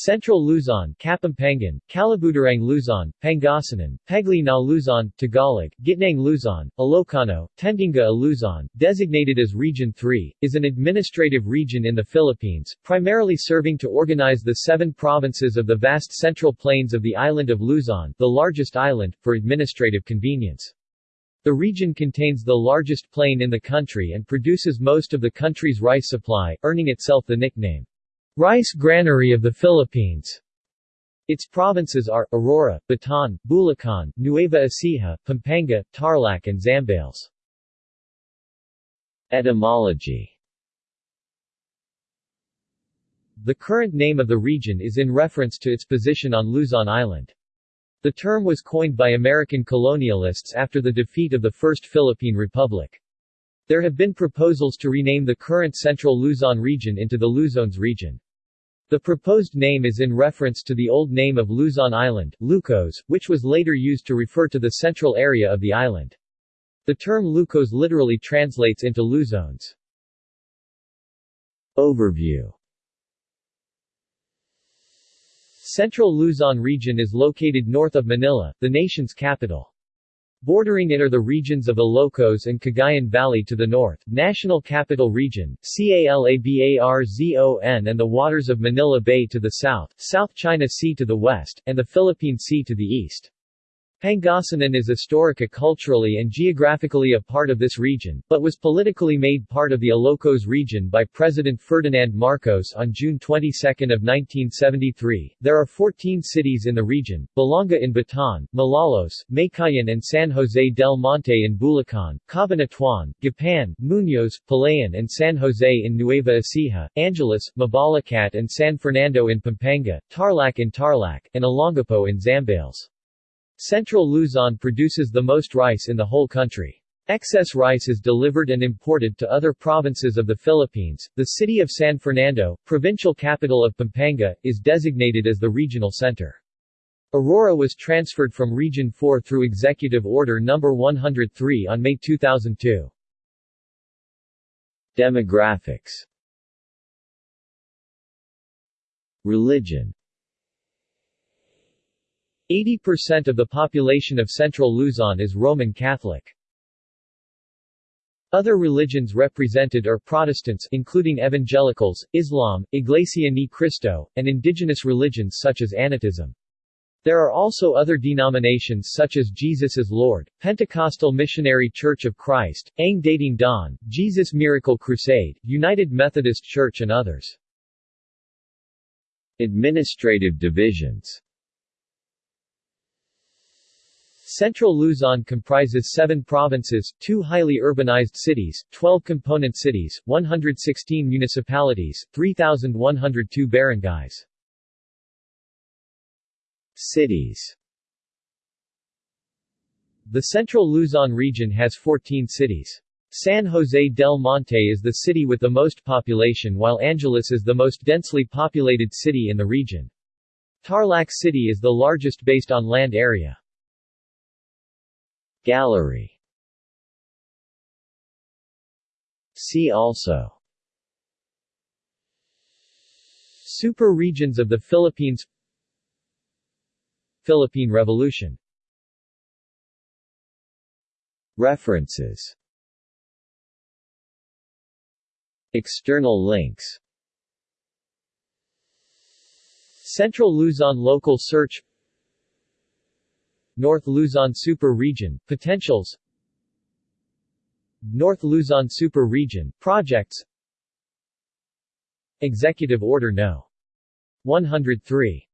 Central Luzon, Kapampangan, Kalabutarang Luzon, Pangasinan, Pegli na Luzon, Tagalog, Gitnang Luzon, Ilocano, Tendinga Luzon, designated as Region 3, is an administrative region in the Philippines, primarily serving to organize the seven provinces of the vast central plains of the island of Luzon, the largest island, for administrative convenience. The region contains the largest plain in the country and produces most of the country's rice supply, earning itself the nickname, Rice Granary of the Philippines. Its provinces are, Aurora, Bataan, Bulacan, Nueva Ecija, Pampanga, Tarlac and Zambales. Etymology The current name of the region is in reference to its position on Luzon Island. The term was coined by American colonialists after the defeat of the First Philippine Republic. There have been proposals to rename the current central Luzon region into the Luzones region. The proposed name is in reference to the old name of Luzon Island, Lucos, which was later used to refer to the central area of the island. The term Lucos literally translates into Luzones. Overview Central Luzon region is located north of Manila, the nation's capital. Bordering it are the regions of Ilocos and Cagayan Valley to the north, National Capital Region, CALABARZON and the waters of Manila Bay to the south, South China Sea to the west, and the Philippine Sea to the east. Pangasinan is historica culturally and geographically a part of this region, but was politically made part of the Ilocos region by President Ferdinand Marcos on June 22 of 1973. There are 14 cities in the region, Balanga in Bataan, Malolos, Meycauayan and San Jose del Monte in Bulacan, Cabanatuan, Gapan, Muñoz, Palayan and San Jose in Nueva Ecija, Angeles, Mabalacat and San Fernando in Pampanga, Tarlac in Tarlac, and Olongapo in Zambales. Central Luzon produces the most rice in the whole country. Excess rice is delivered and imported to other provinces of the Philippines. The city of San Fernando, provincial capital of Pampanga, is designated as the regional center. Aurora was transferred from Region 4 through Executive Order No. 103 on May 2002. Demographics Religion 80% of the population of central Luzon is Roman Catholic. Other religions represented are Protestants including Evangelicals, Islam, Iglesia Ni Cristo, and indigenous religions such as Anitism. There are also other denominations such as Jesus is Lord, Pentecostal Missionary Church of Christ, Ang Dating Daan, Jesus Miracle Crusade, United Methodist Church and others. Administrative divisions Central Luzon comprises seven provinces, two highly urbanized cities, 12 component cities, 116 municipalities, 3,102 barangays. Cities The Central Luzon region has 14 cities. San Jose del Monte is the city with the most population while Angeles is the most densely populated city in the region. Tarlac City is the largest based on land area. Gallery. See also. Super regions of the Philippines. Philippine Revolution. References. External links. Central Luzon Local Search North Luzon Super Region, Potentials North Luzon Super Region, Projects Executive Order No. 103